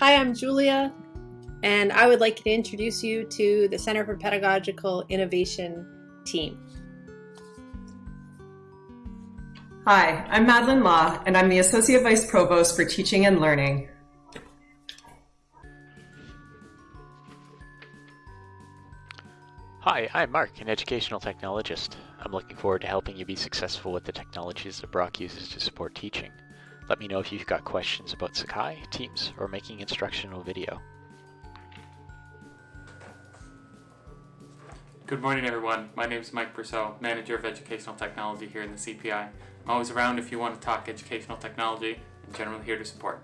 Hi, I'm Julia, and I would like to introduce you to the Center for Pedagogical Innovation team. Hi, I'm Madeline Law, and I'm the Associate Vice Provost for Teaching and Learning. Hi, I'm Mark, an educational technologist. I'm looking forward to helping you be successful with the technologies that Brock uses to support teaching. Let me know if you've got questions about Sakai, Teams, or making instructional video. Good morning everyone, my name is Mike Purcell, Manager of Educational Technology here in the CPI. I'm always around if you want to talk educational technology and generally here to support.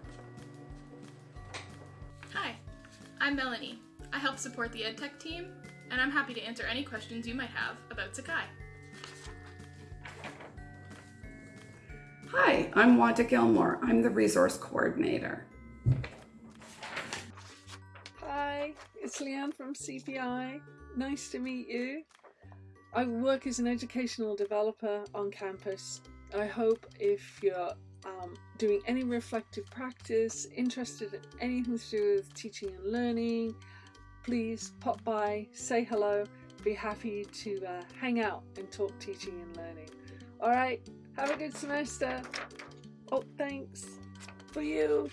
Hi, I'm Melanie. I help support the EdTech team and I'm happy to answer any questions you might have about Sakai. Hi, I'm Wanda Gilmore. I'm the resource coordinator. Hi, it's Leanne from CPI. Nice to meet you. I work as an educational developer on campus. I hope if you're um, doing any reflective practice, interested in anything to do with teaching and learning, please pop by, say hello, be happy to uh, hang out and talk teaching and learning. All right, have a good semester. Oh, thanks for you.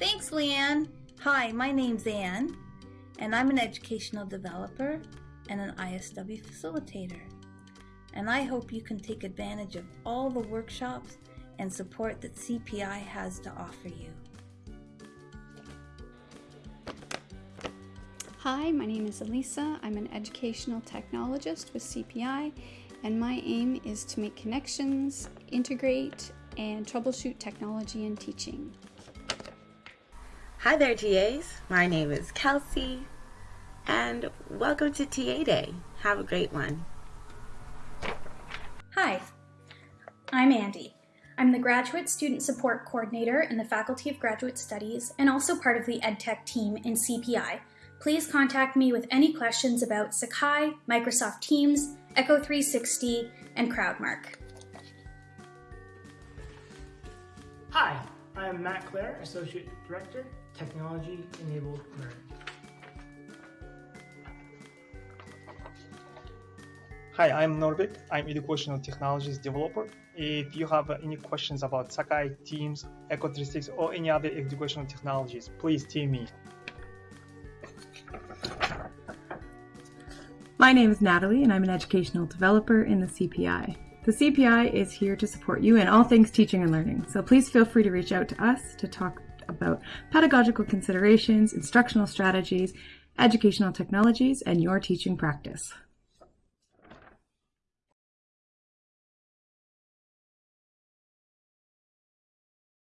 Thanks, Leanne. Hi, my name's Anne, and I'm an educational developer and an ISW facilitator. And I hope you can take advantage of all the workshops and support that CPI has to offer you. Hi, my name is Elisa. I'm an educational technologist with CPI, and my aim is to make connections, integrate, and troubleshoot technology in teaching. Hi there, TAs. My name is Kelsey, and welcome to TA Day. Have a great one. Hi, I'm Andy. I'm the Graduate Student Support Coordinator in the Faculty of Graduate Studies and also part of the EdTech team in CPI, please contact me with any questions about Sakai, Microsoft Teams, Echo 360, and CrowdMark. Hi, I'm Matt Clare, Associate Director, Technology Enabled Learning. Hi, I'm Norbert. I'm Educational Technologies Developer. If you have any questions about Sakai, Teams, Echo 360, or any other educational technologies, please team me. My name is Natalie and I'm an educational developer in the CPI. The CPI is here to support you in all things teaching and learning, so please feel free to reach out to us to talk about pedagogical considerations, instructional strategies, educational technologies, and your teaching practice.